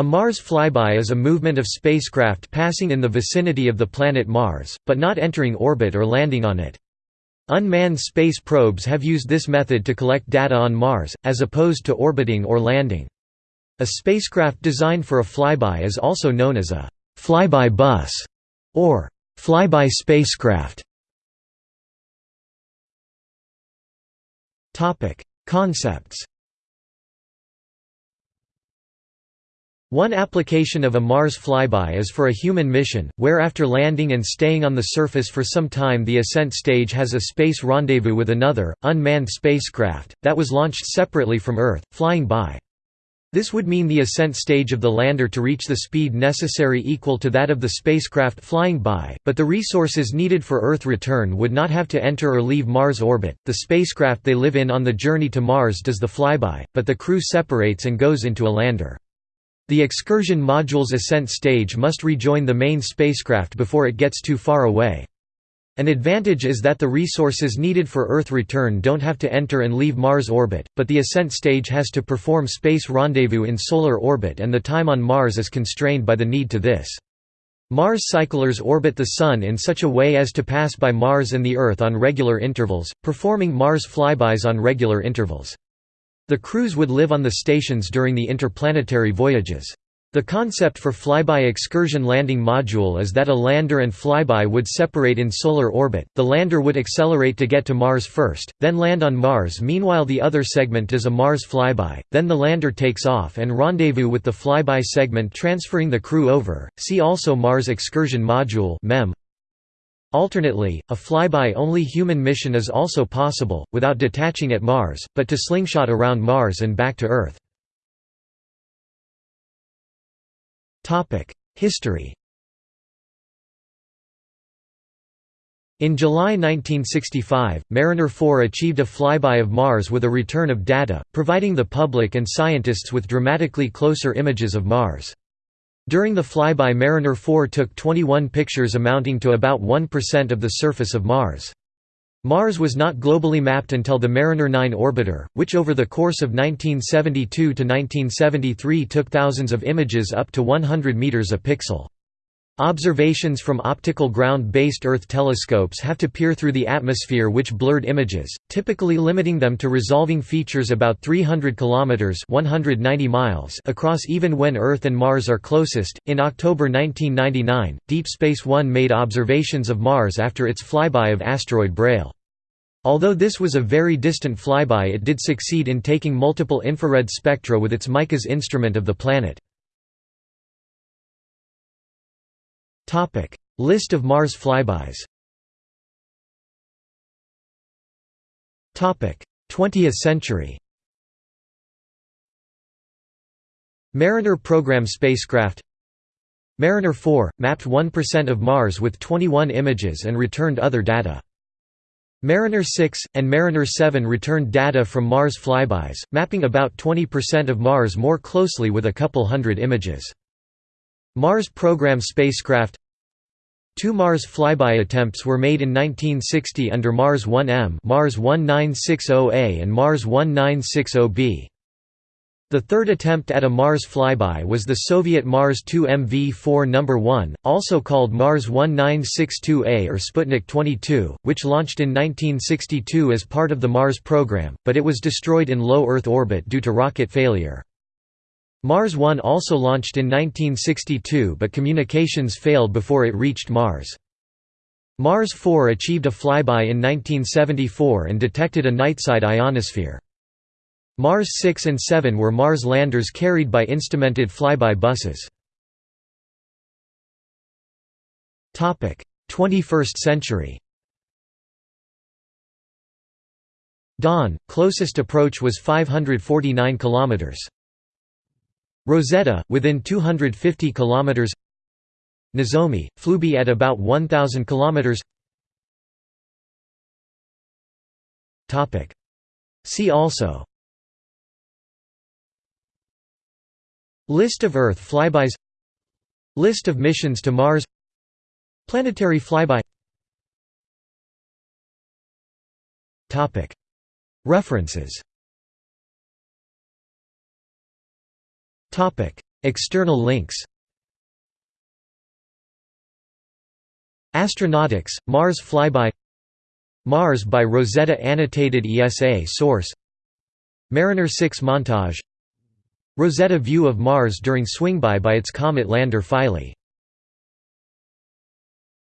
A Mars flyby is a movement of spacecraft passing in the vicinity of the planet Mars, but not entering orbit or landing on it. Unmanned space probes have used this method to collect data on Mars, as opposed to orbiting or landing. A spacecraft designed for a flyby is also known as a flyby bus or flyby spacecraft. Concepts One application of a Mars flyby is for a human mission, where after landing and staying on the surface for some time the ascent stage has a space rendezvous with another, unmanned spacecraft, that was launched separately from Earth, flying by. This would mean the ascent stage of the lander to reach the speed necessary equal to that of the spacecraft flying by, but the resources needed for Earth return would not have to enter or leave Mars orbit. The spacecraft they live in on the journey to Mars does the flyby, but the crew separates and goes into a lander. The excursion module's ascent stage must rejoin the main spacecraft before it gets too far away. An advantage is that the resources needed for Earth return don't have to enter and leave Mars orbit, but the ascent stage has to perform space rendezvous in solar orbit and the time on Mars is constrained by the need to this. Mars cyclers orbit the Sun in such a way as to pass by Mars and the Earth on regular intervals, performing Mars flybys on regular intervals. The crews would live on the stations during the interplanetary voyages. The concept for flyby excursion landing module is that a lander and flyby would separate in solar orbit, the lander would accelerate to get to Mars first, then land on Mars meanwhile the other segment does a Mars flyby, then the lander takes off and rendezvous with the flyby segment transferring the crew over, see also Mars Excursion Module MEM. Alternately, a flyby-only human mission is also possible, without detaching at Mars, but to slingshot around Mars and back to Earth. History In July 1965, Mariner 4 achieved a flyby of Mars with a return of data, providing the public and scientists with dramatically closer images of Mars. During the flyby Mariner 4 took 21 pictures amounting to about 1% of the surface of Mars. Mars was not globally mapped until the Mariner 9 orbiter, which over the course of 1972 to 1973 took thousands of images up to 100 meters a pixel. Observations from optical ground-based Earth telescopes have to peer through the atmosphere which blurred images, typically limiting them to resolving features about 300 kilometers (190 miles) across even when Earth and Mars are closest. In October 1999, Deep Space 1 made observations of Mars after its flyby of asteroid Braille. Although this was a very distant flyby it did succeed in taking multiple infrared spectra with its MICAS instrument of the planet. List of Mars flybys. 20th century. Mariner program spacecraft. Mariner 4, mapped 1% of Mars with 21 images and returned other data. Mariner 6, and Mariner 7 returned data from Mars flybys, mapping about 20% of Mars more closely with a couple hundred images. Mars program spacecraft Two Mars flyby attempts were made in 1960 under Mars 1M Mars 1960A and Mars 1960B. The third attempt at a Mars flyby was the Soviet Mars 2 MV-4 No. 1, also called Mars 1962A or Sputnik 22, which launched in 1962 as part of the Mars program, but it was destroyed in low Earth orbit due to rocket failure. Mars 1 also launched in 1962 but communications failed before it reached Mars. Mars 4 achieved a flyby in 1974 and detected a nightside ionosphere. Mars 6 and 7 were Mars landers carried by instrumented flyby buses. 21st century Dawn, closest approach was 549 kilometers. Rosetta, within 250 km Nozomi, flyby at about 1000 km See also. List of Earth flybys. List of missions to Mars. Planetary flyby. References External links Astronautics, Mars flyby Mars by Rosetta Annotated ESA source Mariner 6 montage Rosetta view of Mars during swingby by its comet lander Philae